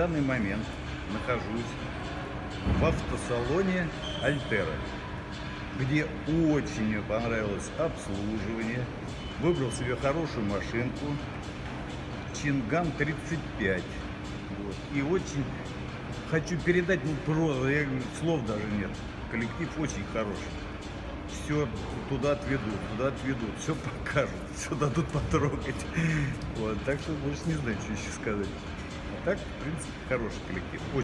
данный момент нахожусь в автосалоне Альтера, где очень мне понравилось обслуживание. Выбрал себе хорошую машинку, Чинган 35. Вот. И очень хочу передать, ну просто, я, слов даже нет. Коллектив очень хороший. Все туда отведут, туда отведут, все покажут, все дадут потрогать. Вот, так что больше не знаю, что еще сказать. Так, в принципе, хороший коллектив.